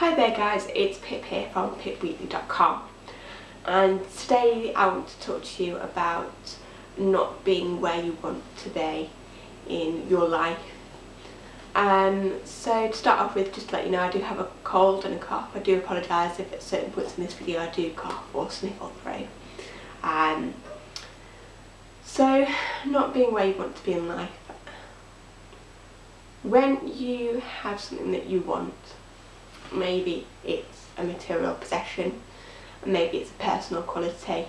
Hi there guys, it's Pip here from pipweekly.com and today I want to talk to you about not being where you want to be in your life. Um, so to start off with, just to let you know, I do have a cold and a cough. I do apologise if at certain points in this video I do cough or sniffle through. Um, so, not being where you want to be in life. When you have something that you want, maybe it's a material possession, maybe it's a personal quality,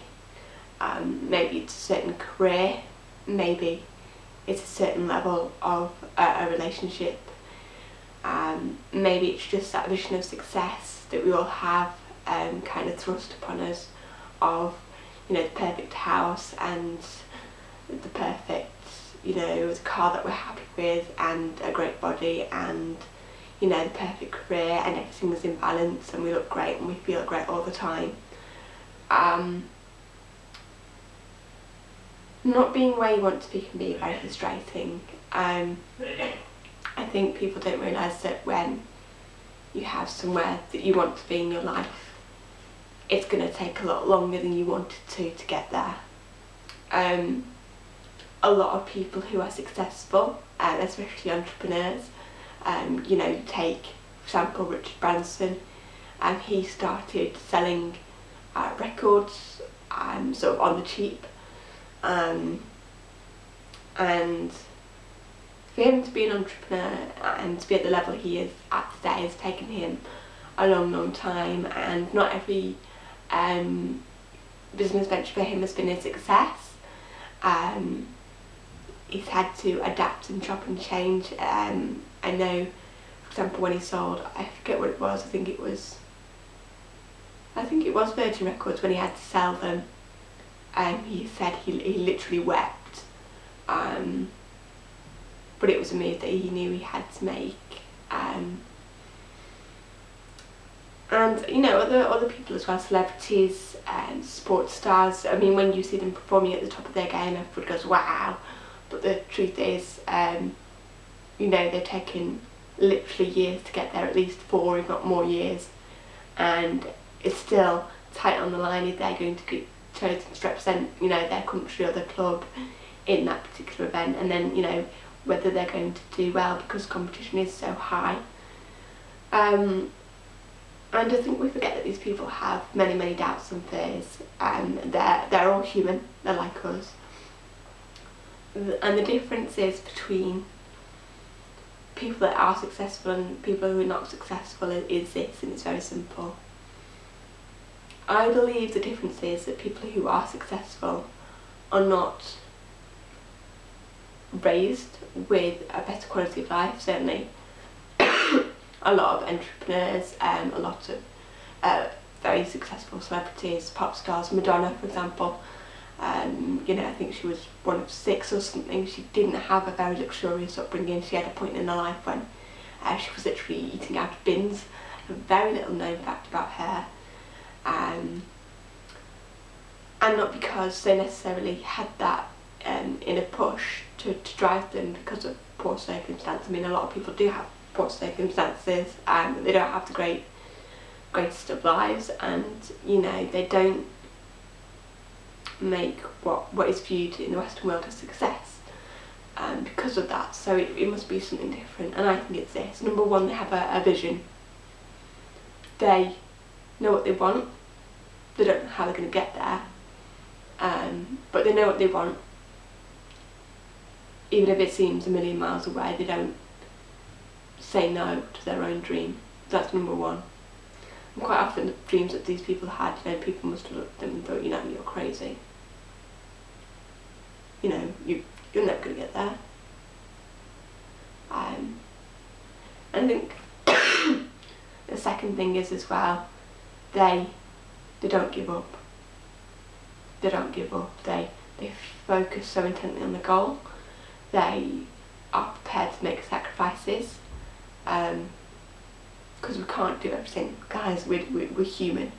um, maybe it's a certain career, maybe it's a certain level of a relationship, um, maybe it's just that vision of success that we all have um, kind of thrust upon us of you know the perfect house and the perfect you know the car that we're happy with and a great body and you know, the perfect career and everything is in balance and we look great and we feel great all the time. Um, not being where you want to be can be very frustrating. Um, I think people don't realise that when you have somewhere that you want to be in your life, it's going to take a lot longer than you wanted to to get there. Um, a lot of people who are successful, uh, especially entrepreneurs, um, you know, take, example, Richard Branson, and um, he started selling uh, records um, sort of on the cheap. Um, and for him to be an entrepreneur and to be at the level he is at today has taken him a long, long time and not every um, business venture for him has been a success. Um, he's had to adapt and chop and change um, I know, for example, when he sold, I forget what it was, I think it was, I think it was Virgin Records when he had to sell them. Um, he said he, he literally wept. Um, but it was a move that he knew he had to make. Um, and you know other other people as well, celebrities and sports stars. I mean, when you see them performing at the top of their game, everyone goes wow. But the truth is, um, you know they're taking literally years to get there, at least four if not more years. And it's still tight on the line if they're going to be chosen to represent you know their country or their club in that particular event. And then you know whether they're going to do well because competition is so high. Um, and I think we forget that these people have many many doubts and fears. And they're, they're all human, they're like us. And the difference is between people that are successful and people who are not successful is this and it's very simple. I believe the difference is that people who are successful are not raised with a better quality of life certainly. a lot of entrepreneurs, um, a lot of uh, very successful celebrities, pop stars, Madonna for example, um, you know, I think she was one of six or something. She didn't have a very luxurious upbringing. She had a point in her life when uh, she was literally eating out of bins. A very little known fact about her. Um, and not because they necessarily had that um, in a push to, to drive them because of poor circumstances. I mean, a lot of people do have poor circumstances and they don't have the great greatest of lives and you know they don't make what, what is viewed in the Western world as success um, because of that. So it, it must be something different. And I think it's this. Number one, they have a, a vision. They know what they want. They don't know how they're going to get there. Um, but they know what they want. Even if it seems a million miles away, they don't say no to their own dream. That's number one. And quite often the dreams that these people had, you know, people must have looked at them and thought, you know, you're crazy you know, you, you're never going to get there. Um, I think the second thing is as well, they, they don't give up. They don't give up. They, they focus so intently on the goal. They are prepared to make sacrifices. Um, because we can't do everything. Guys, we're, we're, we're human.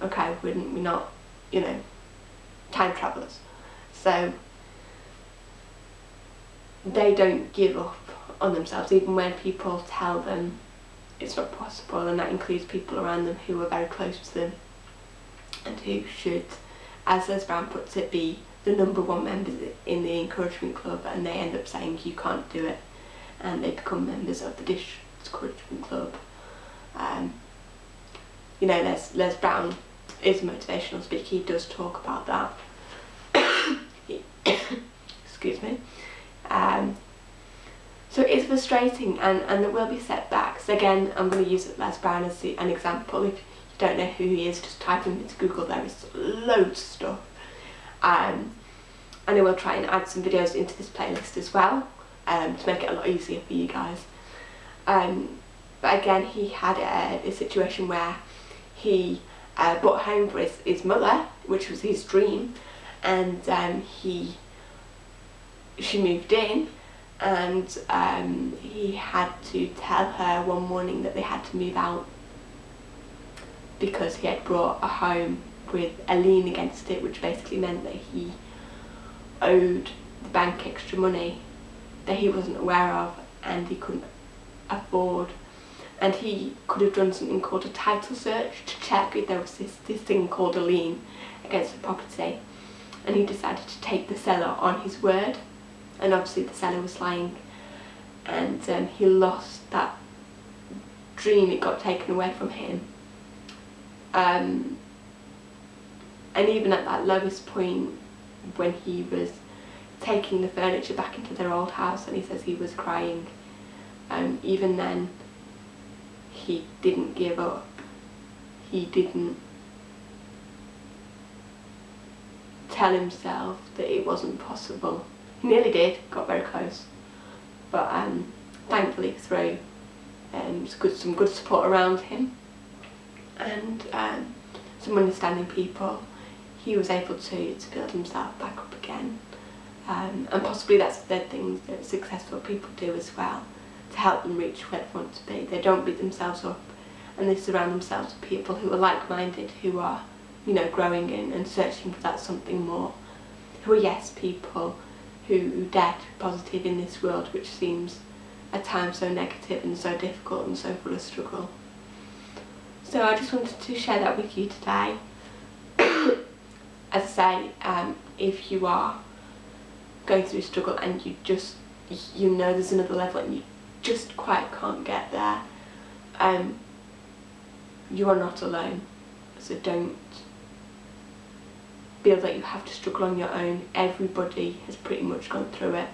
Okay, we're, we're not, you know, time travellers. So they don't give up on themselves even when people tell them it's not possible and that includes people around them who are very close to them and who should, as Les Brown puts it, be the number one members in the encouragement club and they end up saying you can't do it and they become members of the discouragement club. Um, you know, Les, Les Brown is a motivational speaker, he does talk about that. Excuse me. Um, so it is frustrating and, and there will be setbacks. Again, I'm going to use Les Brown as the, an example. If you don't know who he is, just type him into Google, there is loads of stuff. Um, and I will try and add some videos into this playlist as well um, to make it a lot easier for you guys. Um, but again, he had a, a situation where he uh, bought home for his, his mother, which was his dream, and um, he she moved in and um, he had to tell her one morning that they had to move out because he had brought a home with a lien against it which basically meant that he owed the bank extra money that he wasn't aware of and he couldn't afford. And he could have done something called a title search to check if there was this, this thing called a lien against the property. And he decided to take the seller on his word and obviously the seller was lying. And um, he lost that dream, it got taken away from him. Um, and even at that lowest point when he was taking the furniture back into their old house and he says he was crying, um, even then he didn't give up, he didn't tell himself that it wasn't possible nearly did, got very close. But um, thankfully through um, good, some good support around him and um, some understanding people, he was able to, to build himself back up again. Um, and possibly that's the thing that successful people do as well, to help them reach where they want to be. They don't beat themselves up and they surround themselves with people who are like-minded, who are, you know, growing in and searching for that something more. Who are yes people, who dare to be positive in this world which seems at times so negative and so difficult and so full of struggle. So I just wanted to share that with you today. As I say, um, if you are going through a struggle and you just, you know there's another level and you just quite can't get there, um, you are not alone. So don't feel that you have to struggle on your own. Everybody has pretty much gone through it.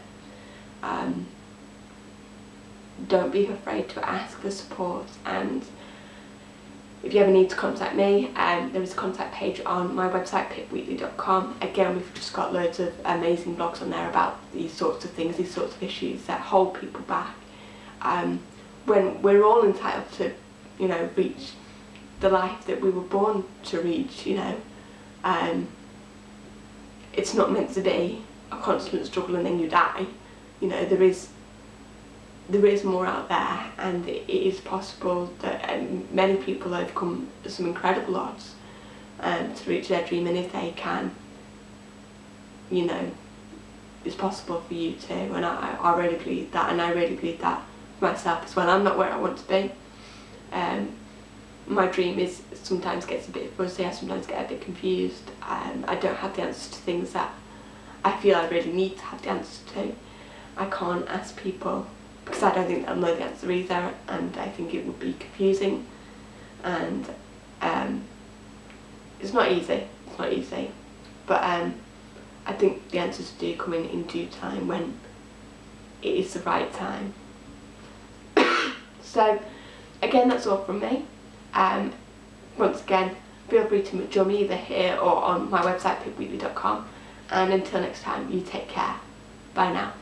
Um, don't be afraid to ask for support and if you ever need to contact me, um, there is a contact page on my website pipweekly.com. Again, we've just got loads of amazing blogs on there about these sorts of things, these sorts of issues that hold people back. Um, when we're all entitled to, you know, reach the life that we were born to reach, you know. Um, it's not meant to be a constant struggle and then you die. You know, there is there is more out there and it is possible that um, many people overcome some incredible odds um, to reach their dream and if they can, you know, it's possible for you too and I, I really believe that and I really believe that myself as well. I'm not where I want to be. Um, my dream is sometimes gets a bit fuzzy, I sometimes get a bit confused. Um, I don't have the answers to things that I feel I really need to have the answers to. I can't ask people because I don't think they'll know the answer either and I think it would be confusing and um, it's not easy, it's not easy but um, I think the answers do come in in due time when it is the right time. so again that's all from me. Um, once again, feel free to join me either here or on my website pipweekly.com and until next time, you take care. Bye now.